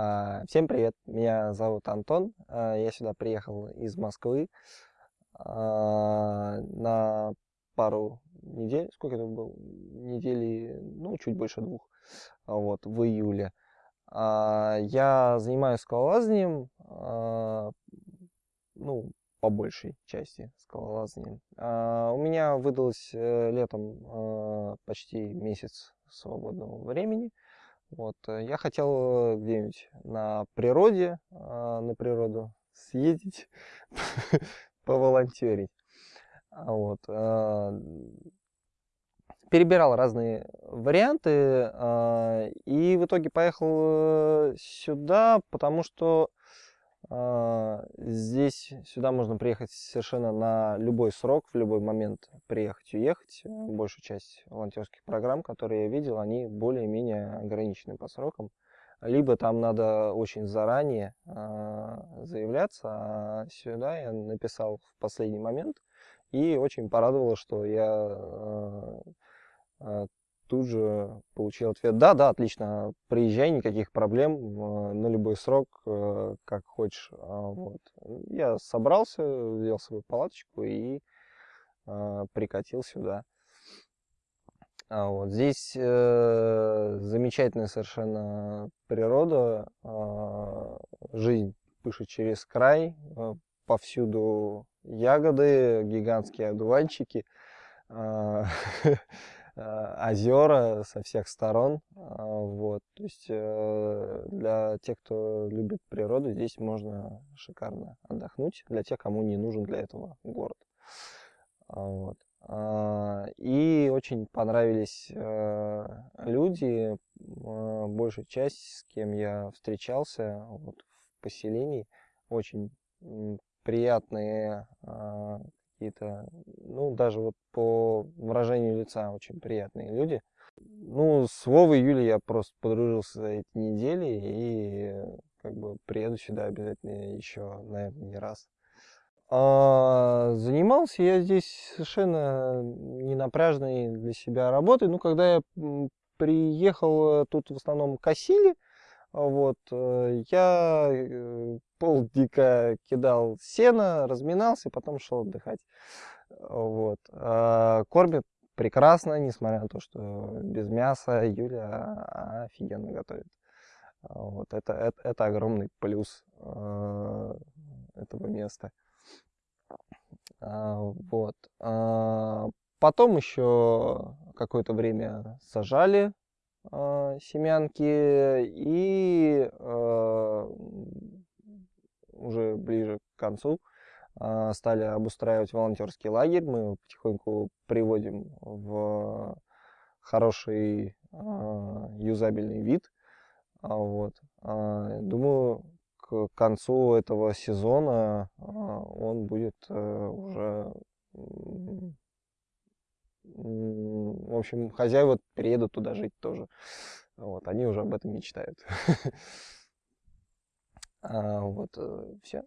А, Всем привет, меня зовут Антон, А, я сюда приехал из Москвы а, на пару недель, сколько это было, недели, ну, чуть больше двух, вот, в июле. Я занимаюсь скалолазанием, ну, по большей части скалолазанием. У меня выдалось э, летом почти месяц свободного времени. Вот, э, я хотел где-нибудь на природе, а, на природу съездить, поволонтерить. А Вот, а, перебирал разные варианты, и в итоге поехал э, сюда, потому что здесь сюда можно приехать совершенно на любой срок, в любой момент приехать, уехать. Большую часть волонтерских программ, которые я видел, они более-менее ограничены по срокам. Либо там надо очень заранее а, заявляться, а сюда я написал в последний момент. И очень порадовало, что я а, а, тут же получил ответ, да, да, отлично, приезжай, никаких проблем, э, на любой срок, э, как хочешь. А, Вот. Я собрался, взял свою палаточку и а, прикатил сюда. А Вот. Здесь э, замечательная совершенно природа, а, жизнь пышет через край, повсюду ягоды, гигантские одуванчики. а, а, озера со всех сторон. а, Вот. То есть э, для тех, кто любит природу, здесь можно шикарно отдохнуть. Для тех, кому не нужен для этого город. А, Вот. А, И очень понравились э, люди, э, большая часть, с кем я встречался вот, в поселении. Очень приятные какие-то, ну, даже вот по выражению лица очень приятные люди. Ну, с Вовой Юлей я просто подружился за эти недели и э, как бы приеду сюда обязательно еще, наверное, не раз. А, занимался я здесь совершенно ненапряжной для себя работой. Ну, когда я приехал, э, тут в основном косили, вот, э, я э, полдика кидал сено, разминался потом шел отдыхать. Вот. А, Кормят прекрасно, несмотря на то, что без мяса Юля офигенно готовит. А, Вот. Это, это, это огромный плюс э, этого места. А, Вот. А, Потом еще какое-то время сажали а, семянки и а, уже ближе к концу а, стали обустраивать волонтерский лагерь. Мы его потихоньку приводим в хороший юзабельный вид. Вот. Думаю, к концу этого сезона он будет э, уже общем, хозяева переедут туда жить тоже. Вот, они уже об этом мечтают. А, Вот, все.